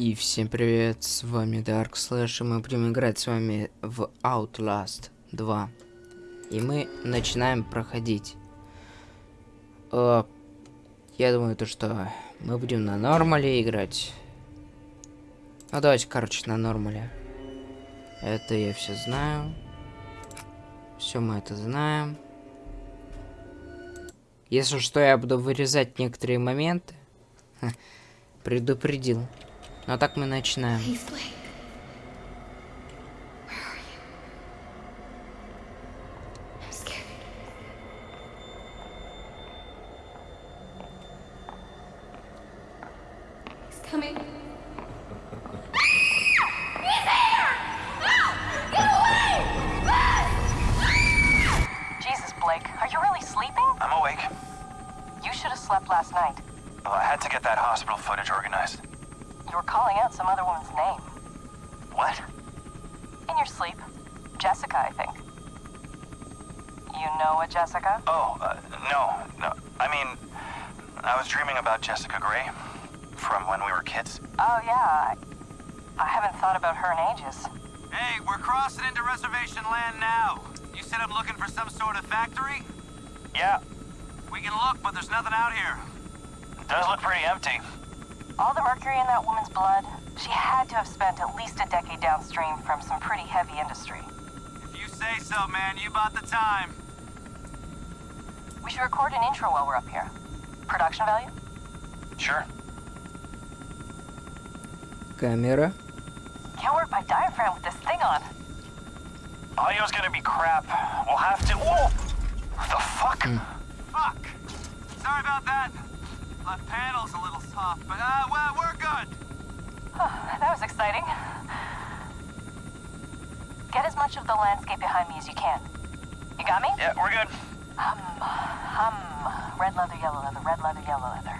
И всем привет, с вами Dark Slash, и мы будем играть с вами в Outlast 2. И мы начинаем проходить. Э, я думаю, то что мы будем на нормале играть. Ну давайте, короче, на нормале. Это я все знаю. Все мы это знаем. Если что, я буду вырезать некоторые моменты. Предупредил. Ну а так мы начинаем. thought about her in ages. Hey, we're crossing into reservation land now. You said I'm looking for some sort of factory? Yeah. We can look, but there's nothing out here. It does look pretty empty. All the mercury in that woman's blood, she had to have spent at least a decade downstream from some pretty heavy industry. If you say so, man, you bought the time. We should record an intro while we're up here. Production value? Sure. Camera. Can't work my diaphragm with this thing on. Audio's gonna be crap. We'll have to. Whoa! The fuck? Fuck! Sorry about that. Left panel's a little soft, but uh, well, we're good. that was exciting. Get as much of the landscape behind me as you can. You got me? Yeah, we're good. Hum, hum. Red leather, yellow leather, red leather, yellow leather.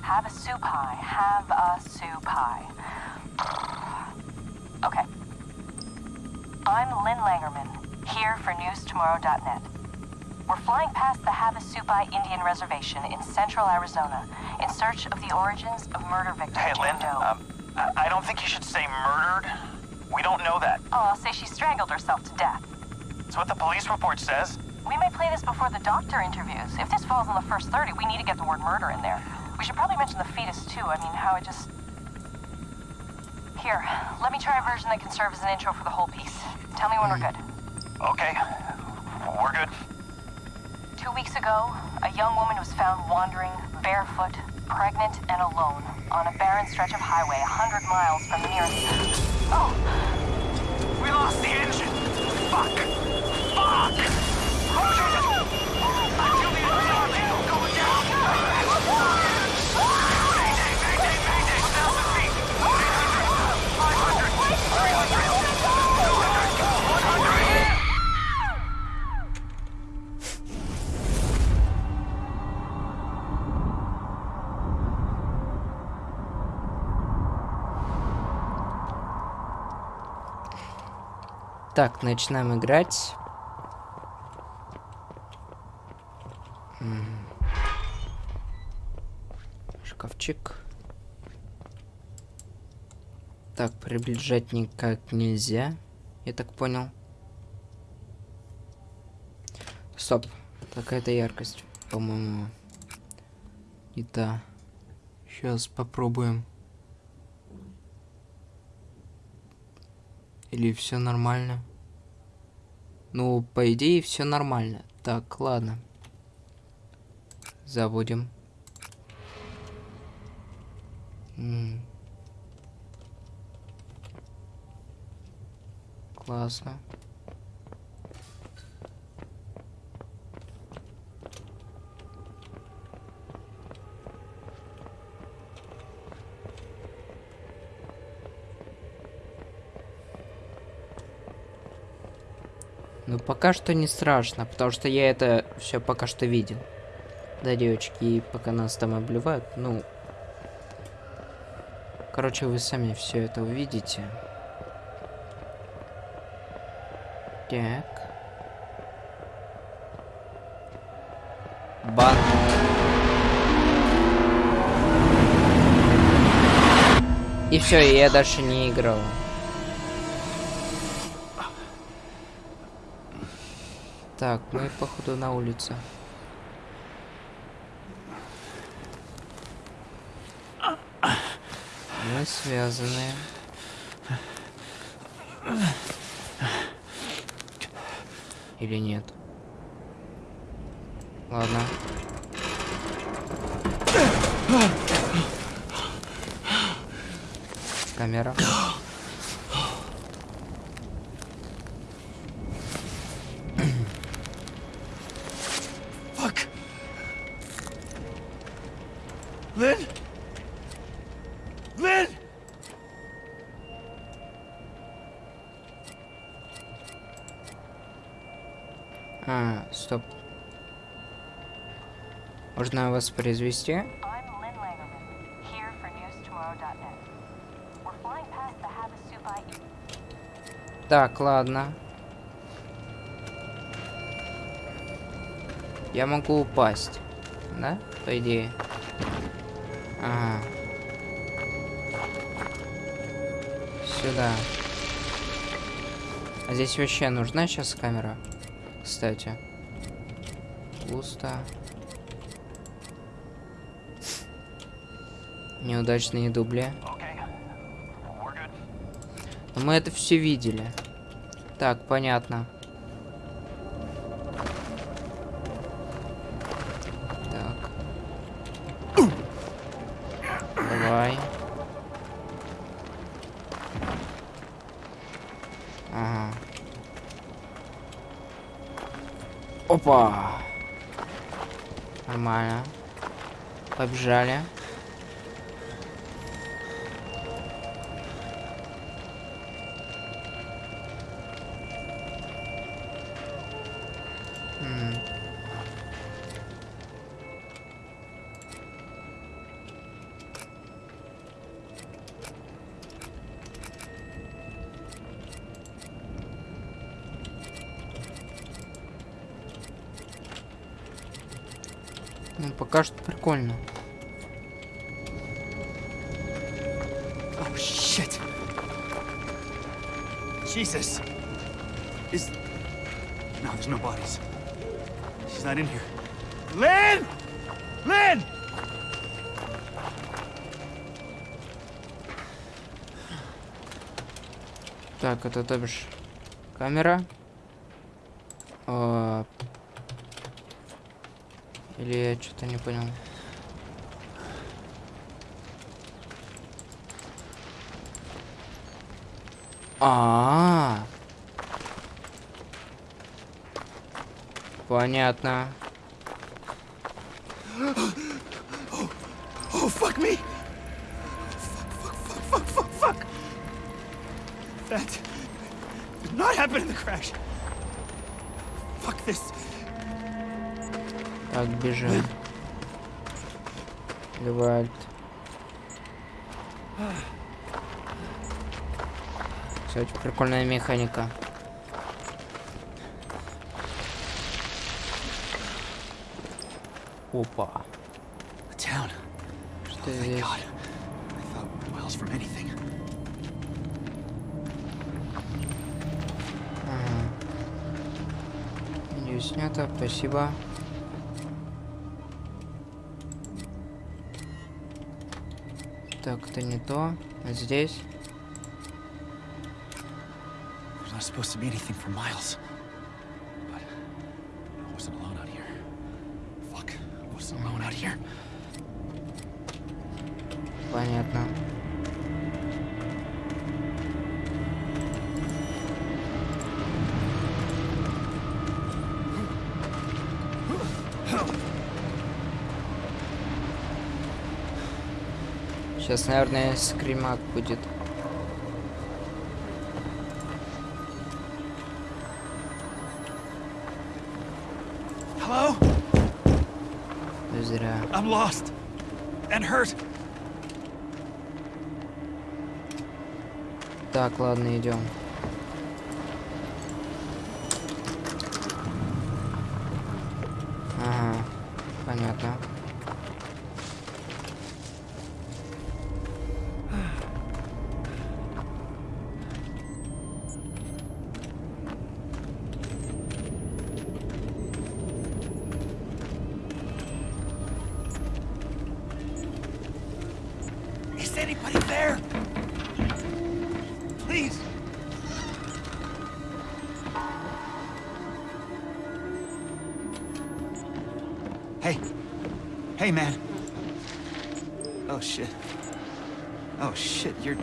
Have a soup pie. Have a soup pie. I'm Lynn Langerman, here for newstomorrow.net. We're flying past the Havasupai Indian Reservation in central Arizona in search of the origins of murder victim Hey, Lynn. Um, I I don't think you should say murdered. We don't know that. oh, I'll say she strangled herself to death. It's what the police report says. We may play this before the doctor interviews. If this falls in the first 30, we need to get the word murder in there. We should probably mention the fetus, too. I mean, how it just... Here, let me try a version that can serve as an intro for the whole piece. Tell me when we're hmm. good. Okay, we're good. Two weeks ago, a young woman was found wandering, barefoot, pregnant, and alone on a barren stretch of highway a hundred miles from the nearest... Oh! We lost the engine. Fuck! Fuck! Oh, Так, начинаем играть. Шкафчик. Так, приближать никак нельзя. Я так понял. Стоп. Какая-то яркость, по-моему. И та. Сейчас попробуем. Или все нормально? Ну, по идее, все нормально. Так, ладно. Заводим. Классно. Пока что не страшно, потому что я это все пока что видел. Да, девочки, пока нас там обливают, ну... Короче, вы сами все это увидите. Так. Бан. И все, я дальше не играл. Так, мы походу на улице. Мы связаны. Или нет? Ладно. Камера. The Havasupai Так, ладно. Я могу упасть. Да? По идее. Ага. Сюда. А здесь вообще нужна сейчас камера? Кстати. Пусто. Неудачные дубли. Но мы это все видели. Так, понятно. Так. Давай. Ага. Опа. Нормально. Побежали. Прикольно. Oh, shit. Jesus. Is. No, there's no bodies. She's not in here. Lynn! Lynn! Так, это то бишь камера. А, Или я что-то не понял. А, -а, -а. Понятно. Oh, fuck me! Fuck, fuck, fuck, fuck, fuck, fuck! That did not happen in the crash. Fuck this. Так, бежим. Давай. Альт. Кстати, прикольная механика. Опа. Что Thank здесь? Ага. Снято, спасибо. Так, это не то. А здесь? supposed to be anything for miles. But I wasn't alone out here. Fuck. I wasn't alone out here. Понятно. Сейчас, наверное, скримак будет. Так, ладно, идем. Ага, понятно. Is anybody there? Please. Hey. Hey, man. Oh, shit. Oh, shit, you're...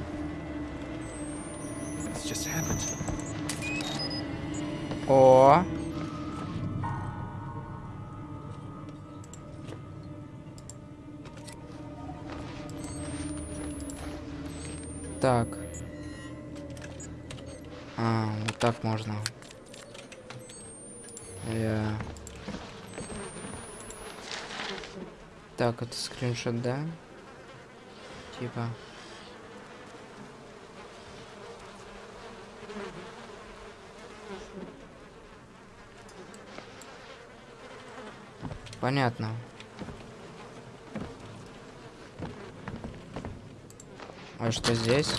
This just happened. О. Так. А, вот так можно. Я... Так, это скриншот, да? Типа. Понятно. А что здесь?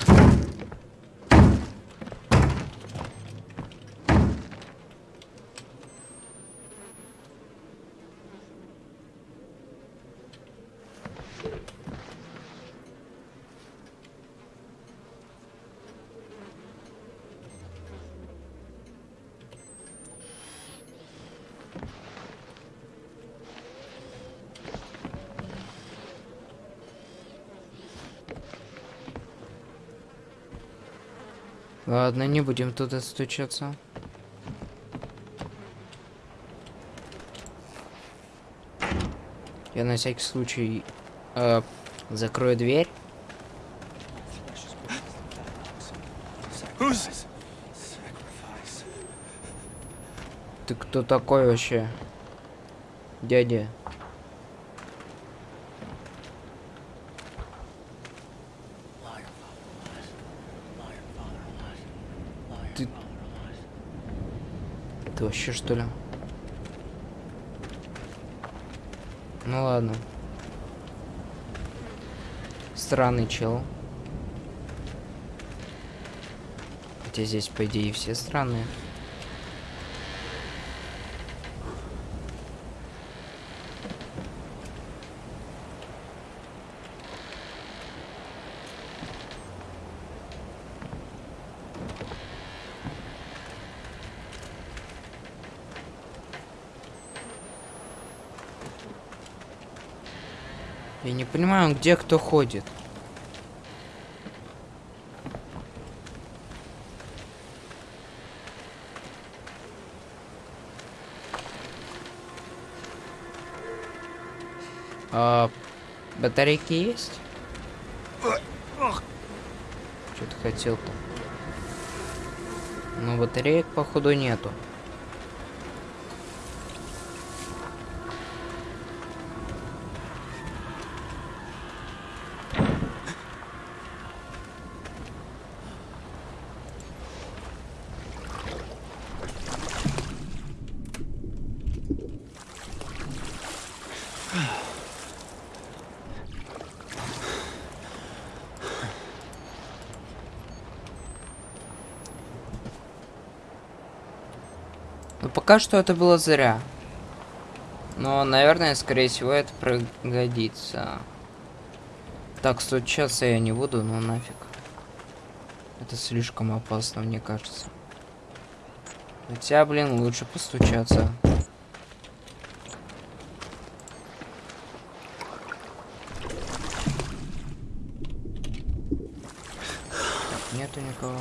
Ладно, не будем туда стучаться. Я на всякий случай э, закрою дверь. Ты кто такой вообще? Дядя. Ты... Ты вообще что ли? Ну ладно. Странный чел. Хотя здесь, по идее, все странные. Я не понимаю, где кто ходит. А, батарейки есть? Что ты хотел-то? Ну, батареек, походу, нету. Пока что это было зря. Но, наверное, скорее всего, это пригодится. Так, стучаться я не буду, но нафиг. Это слишком опасно, мне кажется. Хотя, блин, лучше постучаться. Так, нету никого.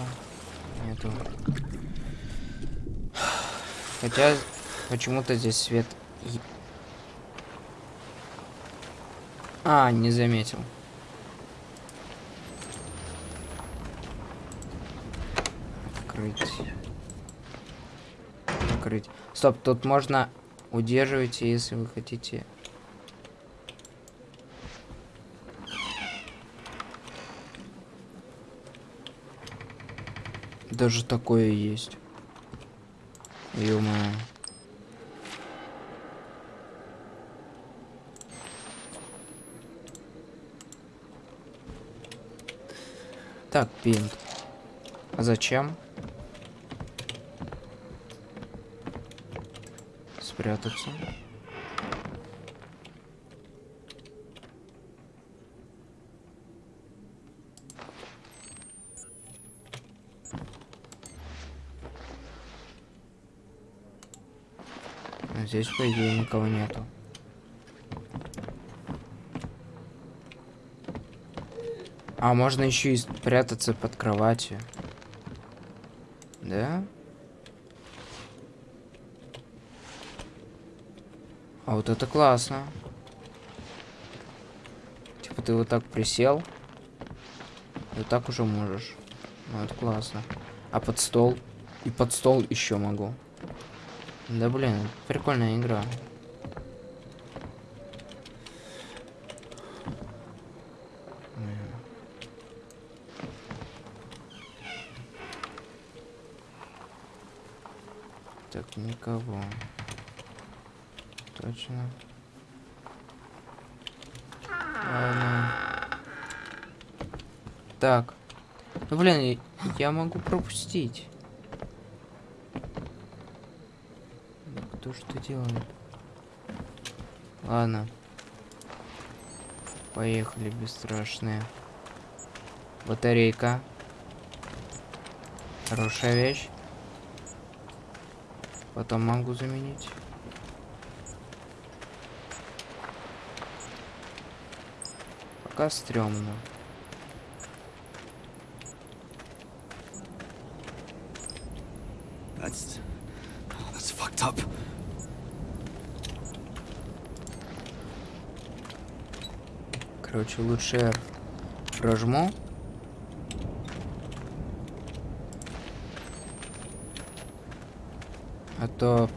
Нету. Хотя почему-то здесь свет. А, не заметил. Открыть. Закрыть. Стоп, тут можно удерживать, если вы хотите. Даже такое есть. Ё-моё. Так, пинт. А зачем? Спрятаться. Здесь, по идее, никого нету. А, можно еще и спрятаться под кроватью. Да? А вот это классно. Типа ты вот так присел. И вот так уже можешь. Ну, это классно. А под стол? И под стол еще могу. Да блин, прикольная игра. Так, никого. Точно. Ладно. Так. Ну, блин, я могу пропустить. Кто что делает? Ладно. Поехали, бесстрашные. Батарейка. Хорошая вещь. Потом могу заменить. Пока стрёмно. That's... Oh, that's fucked up. Короче, лучше прожму. А то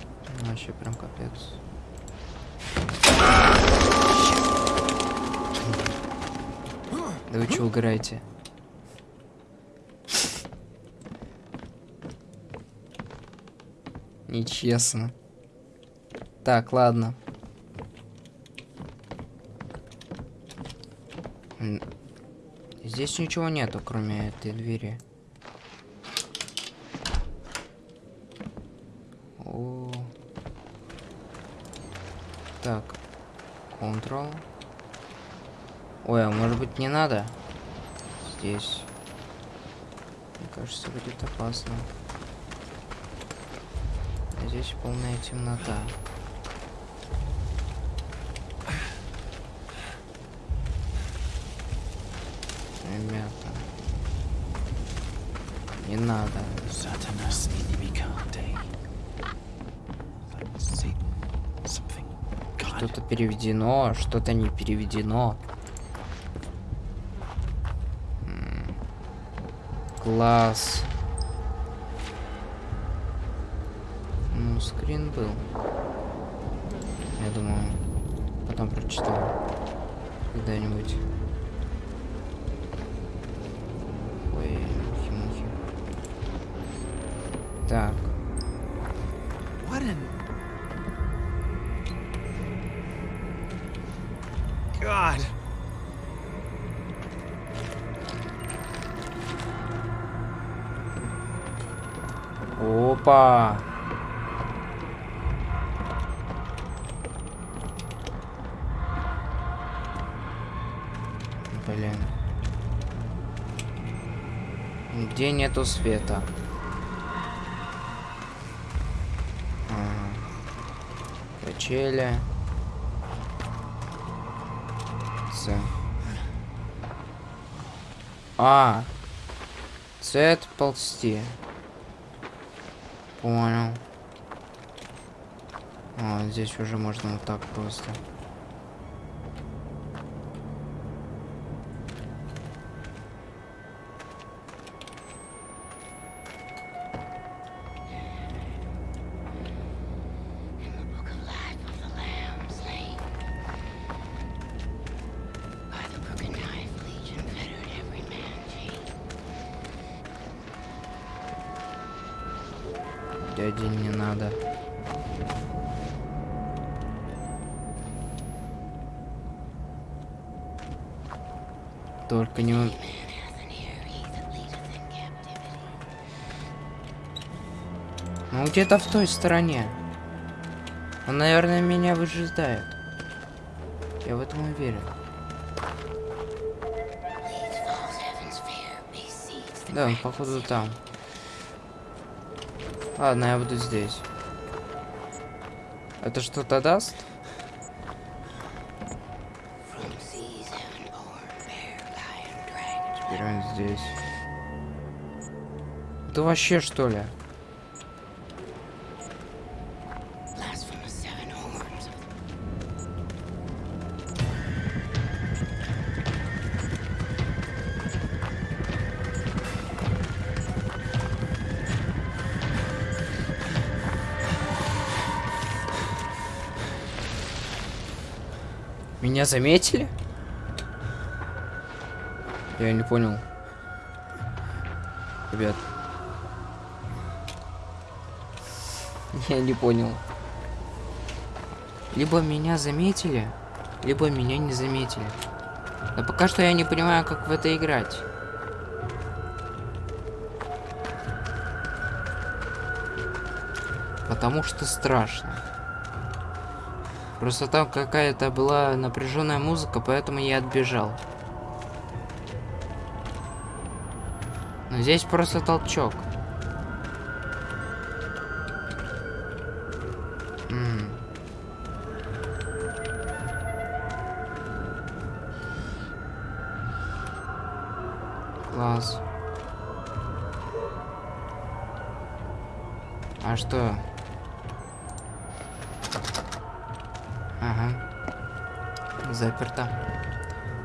вообще прям капец. Да вы что угораете? Нечестно. Так, ладно. М, Здесь ничего нету, кроме этой двери. О. Так. Control. Ой, а может быть не надо? Здесь. Мне кажется, будет опасно. Здесь полная темнота. Ребята. Не надо. Saturnus inimicate. Like Satan, something. God. Что-то переведено, что-то не переведено. Класс. Ну, скрин был. Я думаю, потом прочитаю. Когда-нибудь. Нету света? Ага. Качели. С. А. Цвет ползти. Понял. А, здесь уже можно вот так просто. Где-то в той стороне. Он, наверное, меня выжидает. Я в этом уверен. Да, он походу там. Ладно, я буду здесь. Это что-то даст? Теперь он здесь. Это вообще что ли? Меня заметили? Я не понял. Ребят. Я не понял. Либо меня заметили, либо меня не заметили. Но пока что я не понимаю, как в это играть. Потому что страшно. Просто там какая-то была напряженная музыка, поэтому я отбежал. Но здесь просто толчок. Класс. А что? Ага. Заперто.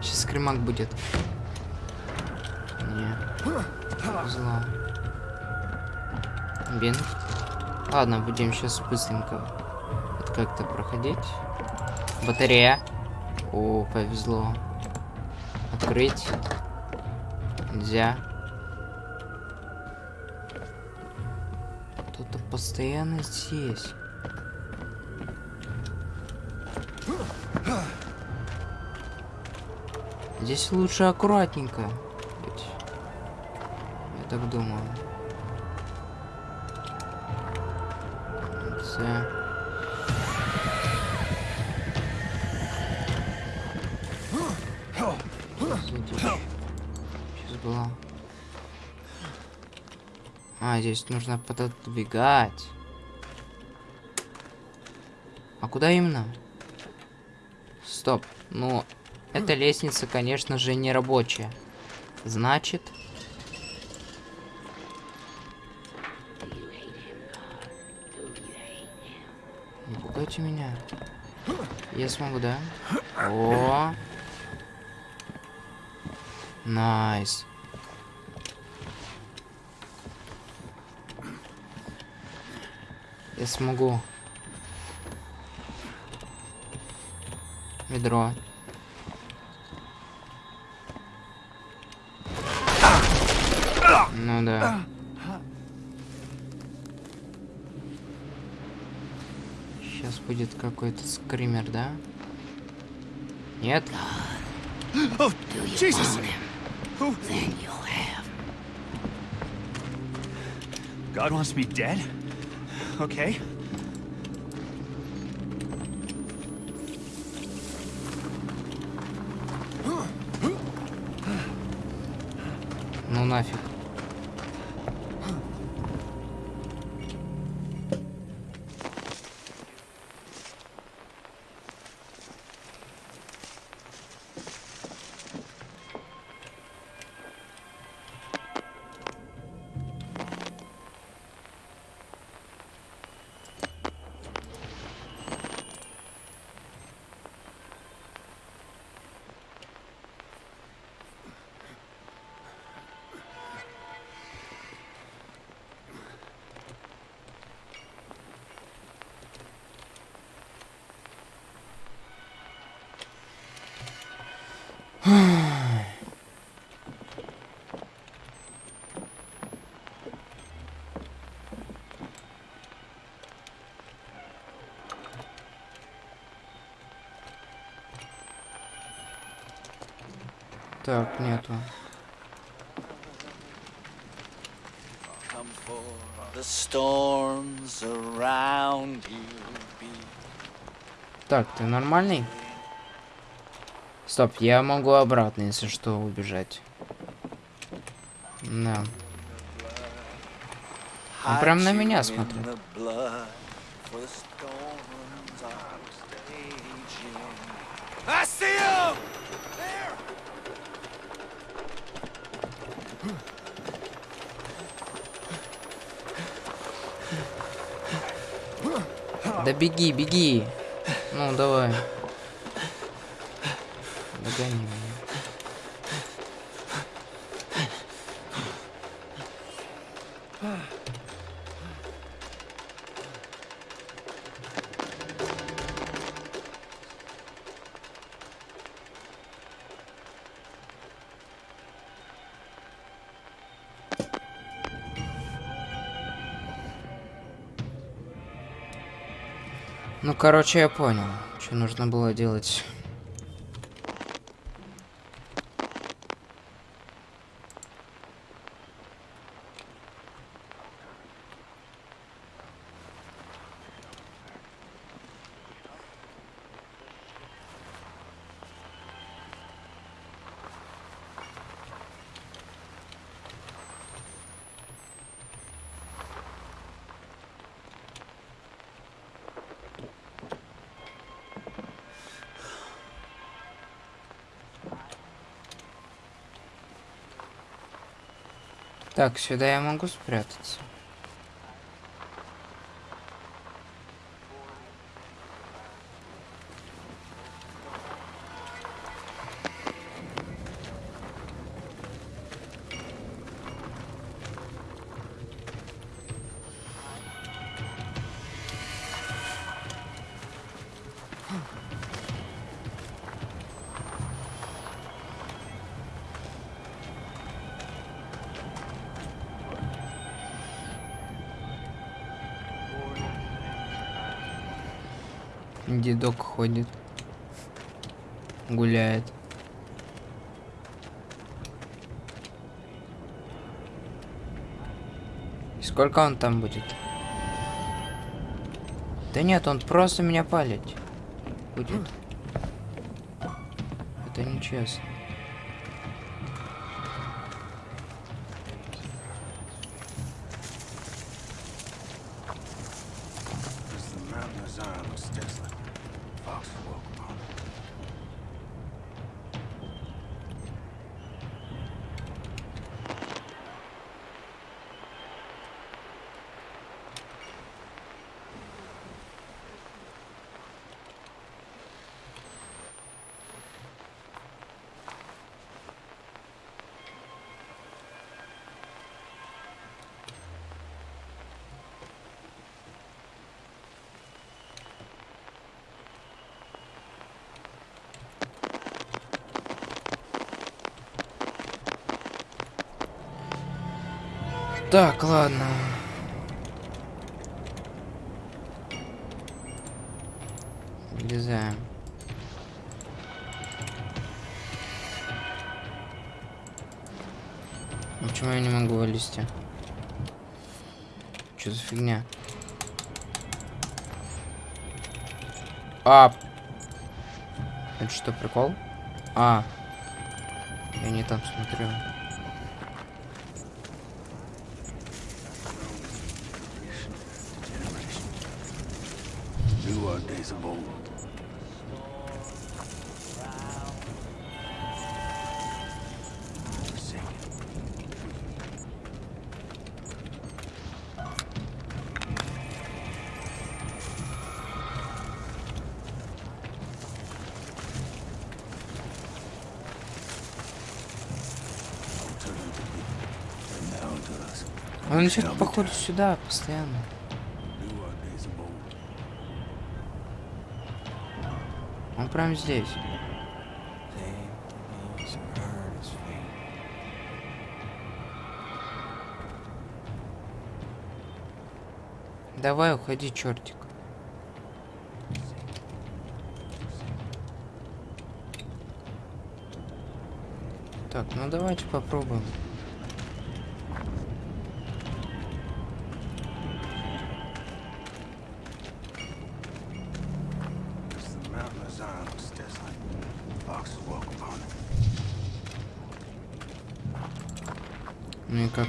Сейчас скримак будет. Не. Зло. Бин. Ладно, будем сейчас быстренько вот как-то проходить. Батарея. О, повезло. Открыть. Нельзя. Кто-то постоянно здесь. Здесь лучше аккуратненько. Я так думаю. Це... Сейчас было. А, здесь нужно пододвигать. А куда именно? Стоп. Ну, эта лестница, конечно же, не рабочая. Значит... Не пугайте меня. Я смогу, да? О! Nice. Я смогу. Ведро. Ну да. Сейчас будет какой-то скример, да? Нет? Jesus! Then you'll have. God wants me dead? Okay. Ну нафиг. Так, нету. Так, ты нормальный? Стоп, я могу обратно, если что, убежать. Да. Он прям на меня смотрит. Да беги, беги. Ну, давай. Догони меня. Ну, короче, я понял, что нужно было делать. Так, сюда я могу спрятаться. Дедок ходит. Гуляет. И сколько он там будет? Да нет, он просто меня палить будет. Это нечестно. Так, ладно. Влезаем. Почему я не могу вылезти? Что за фигня? А. Это что, прикол? А. Я не там смотрю. Он что-то походу сюда постоянно. Он прям здесь. Давай, уходи, чертик. Так, ну давайте попробуем.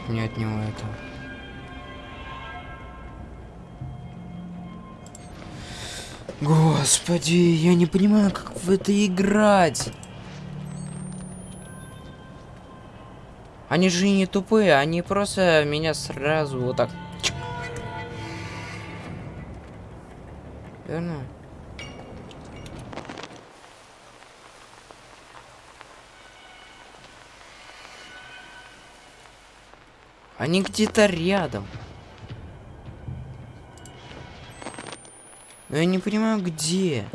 Мне от него это? Господи, я не понимаю, как в это играть. Они же не тупые, они просто меня сразу вот так. Они где-то рядом. Но я не понимаю, где.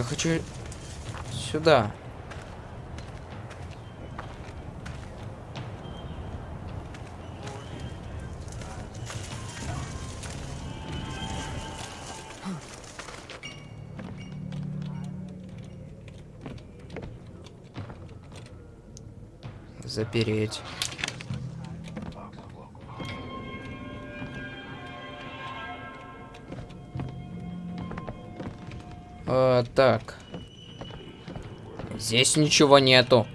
Я хочу сюда. Запереть. А, так. Здесь ничего нету.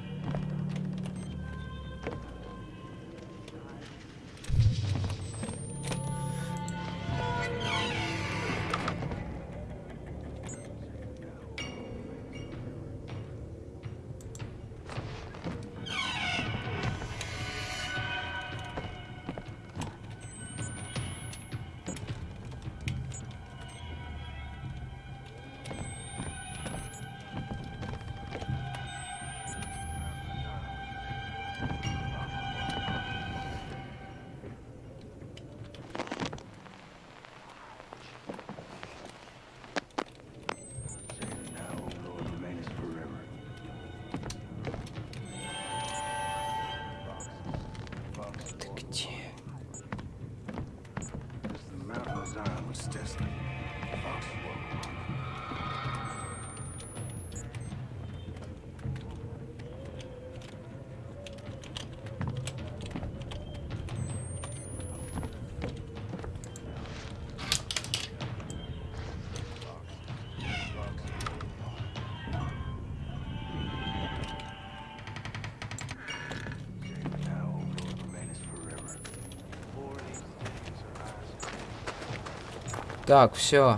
Так, все.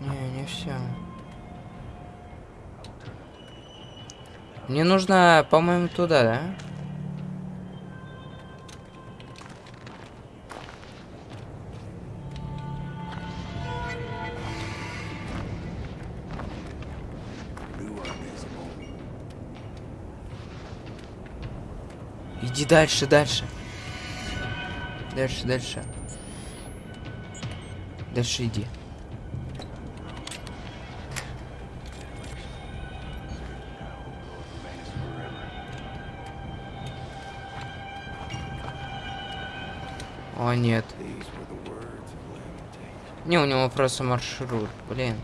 Не, не все. Мне нужно, по-моему, туда, да? Иди дальше, дальше. Дальше, дальше. Дальше иди. О, нет. Не, у него просто маршрут, блин.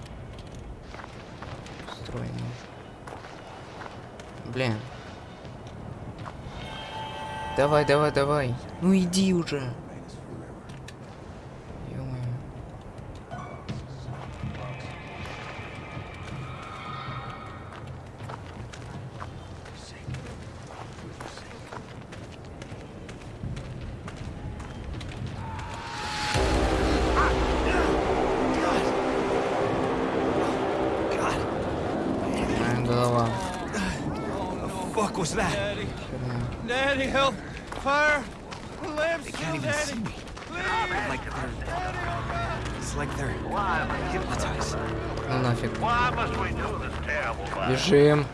Блин. Давай, давай, давай. Ну иди уже. Голова. Was that? Херня. Daddy, help! Fire! The lamp's they can't even see me. Like they're, it's like they're hypnotized. Ну нафиг. Why must we do this terrible life? Бежим.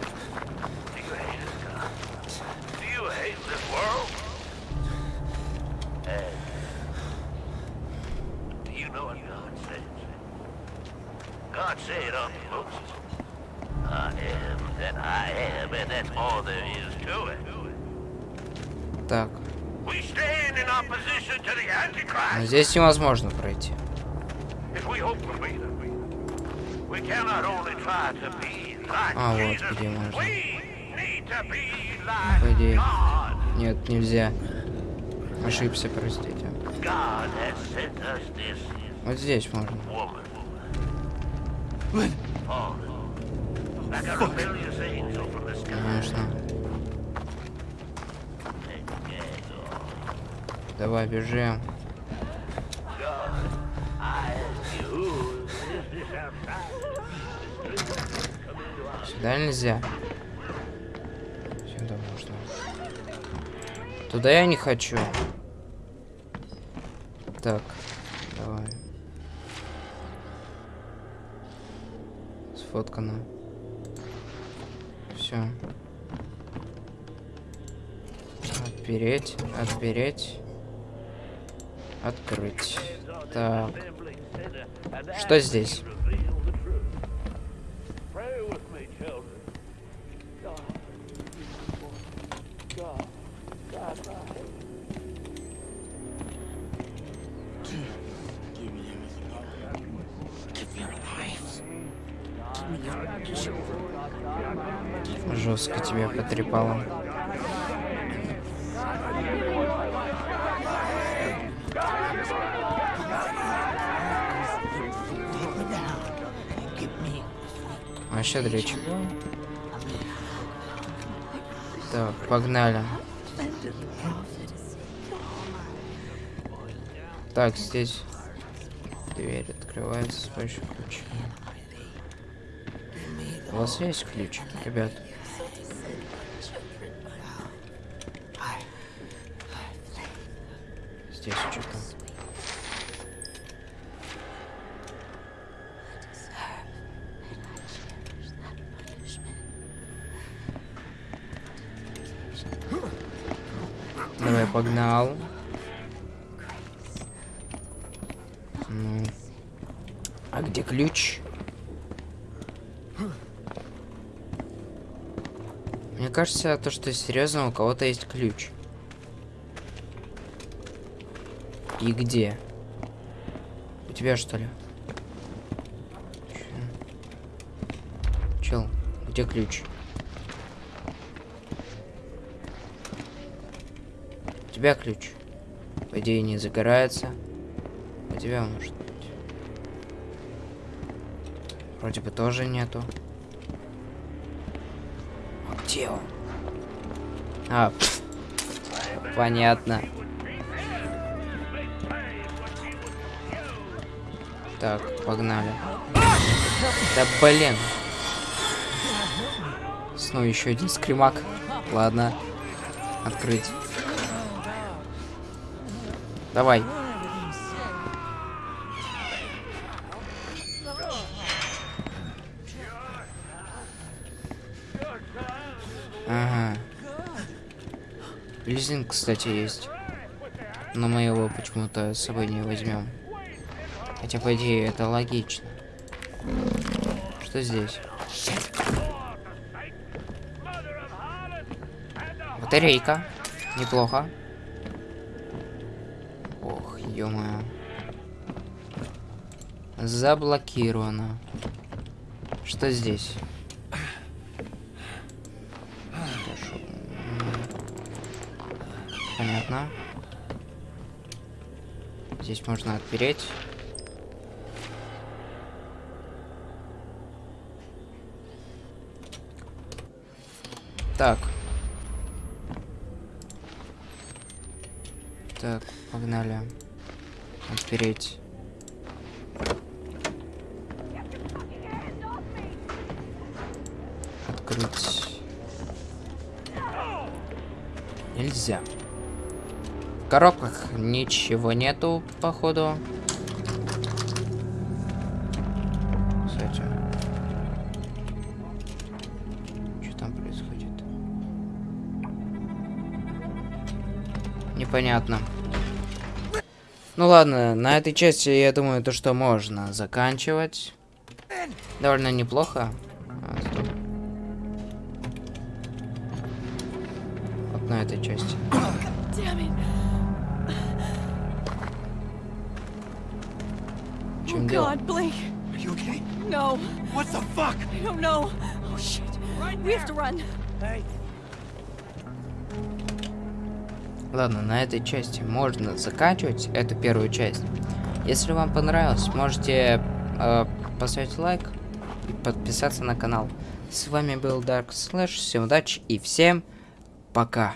To be like А, вот где можно. По идее. Нет, нельзя. Ошибся, простите. Вот здесь можно. Конечно. Давай, бежим. Сюда нельзя. Сюда можно. Туда я не хочу. Так, давай. Сфоткано. Все. Отпереть, отпереть. Открыть. Так. Что здесь? Жестко тебя потрепало. Вообще дречь. Так, погнали. Так, здесь дверь открывается с помощью ключа. У вас есть ключ, ребят? Здесь что-то. Погнал. Ну. А где ключ? Мне кажется, то, что серьезно, у кого-то есть ключ. И где? У тебя что ли? Чел, где ключ? Тебя ключ. По идее не загорается. У тебя может быть. Вроде бы тоже нету. А где он? А, понятно. Так, погнали. Да блин. Снова еще один скримак. Ладно. Открыть. Давай. Ага. Лизинг, кстати, есть. Но мы его почему-то с собой не возьмем. Хотя, по идее, это логично. Что здесь? Батарейка. Неплохо. Ё-моё. Заблокировано. Что здесь? Понятно. Здесь можно отпереть. Так. Так, погнали. Отпереть. Открыть. Нельзя. В коробках ничего нету, походу. Кстати. Что там происходит? Непонятно. Ну ладно, на этой части, я думаю, то, что можно заканчивать. Довольно неплохо. Ладно, на этой части можно заканчивать эту первую часть. Если вам понравилось, можете э, поставить лайк и подписаться на канал. С вами был Dark Slash, всем удачи и всем пока.